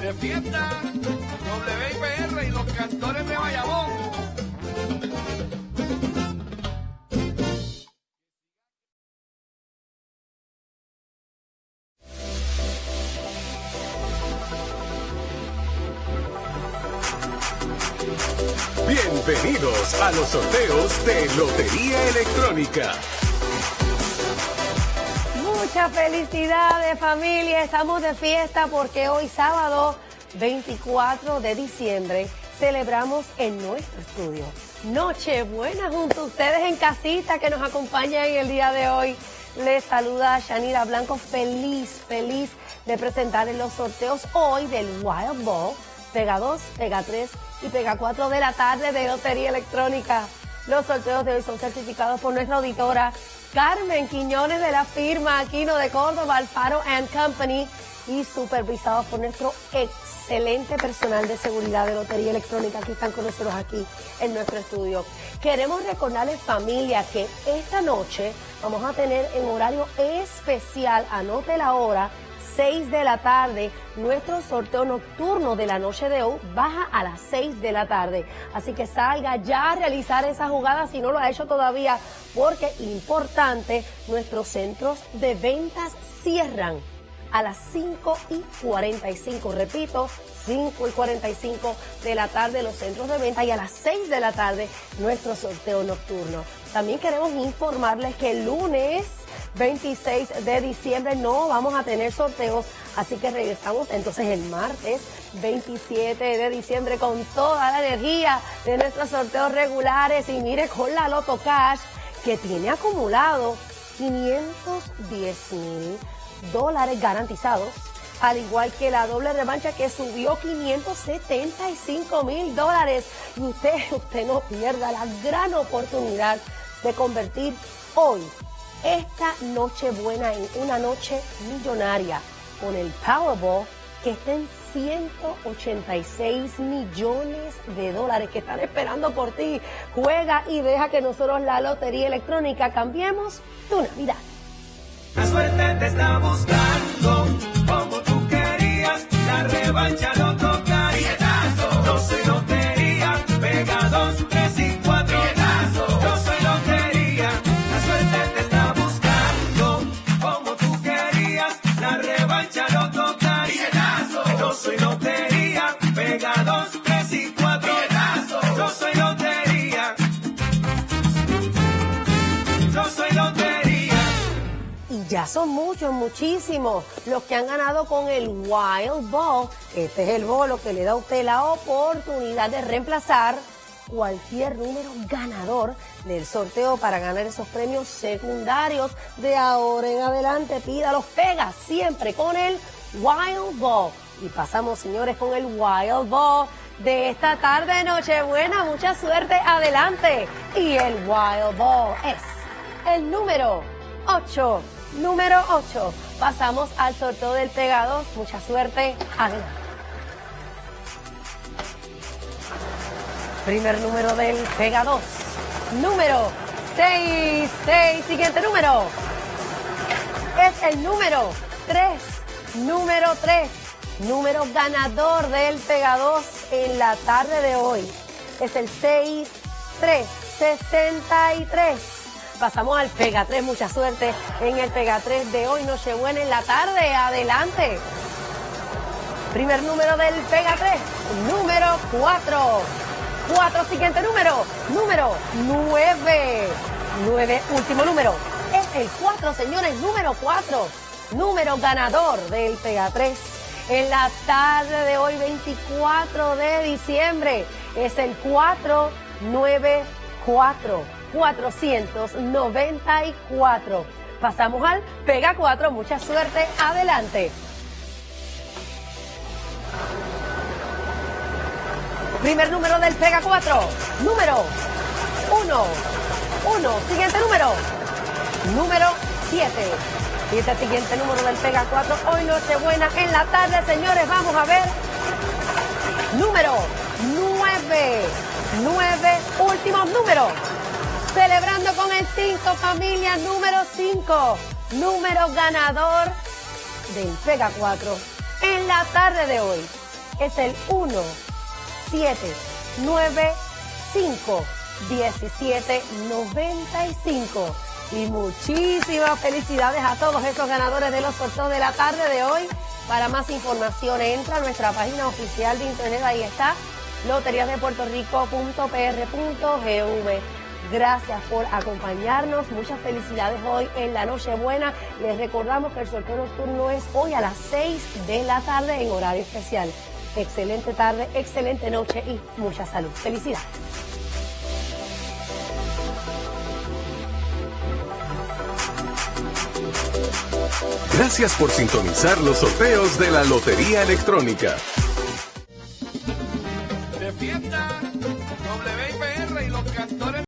De fiesta, WIPR y los cantores de Bayamón. Bienvenidos a los sorteos de Lotería Electrónica. Muchas felicidades familia, estamos de fiesta porque hoy sábado 24 de diciembre celebramos en nuestro estudio Nochebuena junto a ustedes en casita que nos acompañan en el día de hoy. Les saluda Shanira Blanco, feliz, feliz de presentar en los sorteos hoy del Wild Ball, Pega 2, Pega 3 y Pega 4 de la tarde de Lotería Electrónica. Los sorteos de hoy son certificados por nuestra auditora Carmen Quiñones de la firma Aquino de Córdoba, Alfaro and Company y supervisados por nuestro excelente personal de seguridad de Lotería Electrónica que están con nosotros aquí en nuestro estudio. Queremos recordarles familia que esta noche vamos a tener en horario especial, anote la hora, 6 de la tarde. Nuestro sorteo nocturno de la noche de hoy baja a las 6 de la tarde. Así que salga ya a realizar esa jugada si no lo ha hecho todavía, porque importante, nuestros centros de ventas cierran a las 5 y 45. Repito, 5 y 45 de la tarde los centros de venta y a las 6 de la tarde nuestro sorteo nocturno. También queremos informarles que el lunes 26 de diciembre no vamos a tener sorteos, así que regresamos entonces el martes 27 de diciembre con toda la energía de nuestros sorteos regulares y mire con la Loto Cash que tiene acumulado 510 mil dólares garantizados, al igual que la doble revancha que subió 575 mil dólares. Y usted, usted no pierda la gran oportunidad de convertir hoy esta noche buena en una noche millonaria con el Powerball que está en 186 millones de dólares que están esperando por ti. Juega y deja que nosotros la Lotería Electrónica cambiemos tu Navidad. La suerte te está buscando como tú querías. La revancha ya son muchos, muchísimos los que han ganado con el Wild Ball. Este es el bolo que le da a usted la oportunidad de reemplazar cualquier número ganador del sorteo para ganar esos premios secundarios de ahora en adelante. Pídalos, pega siempre con el Wild Ball. Y pasamos, señores, con el Wild Ball de esta tarde, Nochebuena. Mucha suerte, adelante. Y el Wild Ball es el número 8. Número 8. Pasamos al sorteo del Pega 2. Mucha suerte. Adelante. Primer número del Pega 2. Número 6. 6. Siguiente número. Es el número 3. Número 3. Número ganador del Pega 2 en la tarde de hoy. Es el 6. 3. 63. Pasamos al Pega 3, mucha suerte en el Pega 3 de hoy, Nochebuena en la tarde, adelante. Primer número del Pega 3, número 4. 4, siguiente número, número 9. 9, último número. Es el 4, señores, número 4. Número ganador del Pega 3 en la tarde de hoy, 24 de diciembre. Es el 494. 494. Pasamos al Pega 4. Mucha suerte. Adelante. Primer número del Pega 4. Número 1. 1. Siguiente número. Número 7. Y este siguiente número del Pega 4. Hoy Nochebuena en la tarde, señores. Vamos a ver. Número 9. 9. Últimos números celebrando con el 5, familia número 5. Número ganador del Pega 4 en la tarde de hoy. Es el 1, 7, 9, 5, 17, 95. Y muchísimas felicidades a todos esos ganadores de los sorteos de la tarde de hoy. Para más información entra a nuestra página oficial de internet, ahí está, loteriasdepuertorico.pr.gv. Gracias por acompañarnos, muchas felicidades hoy en la Nochebuena. Les recordamos que el sorteo nocturno es hoy a las 6 de la tarde en horario especial. Excelente tarde, excelente noche y mucha salud. Felicidades. Gracias por sintonizar los sorteos de la Lotería Electrónica.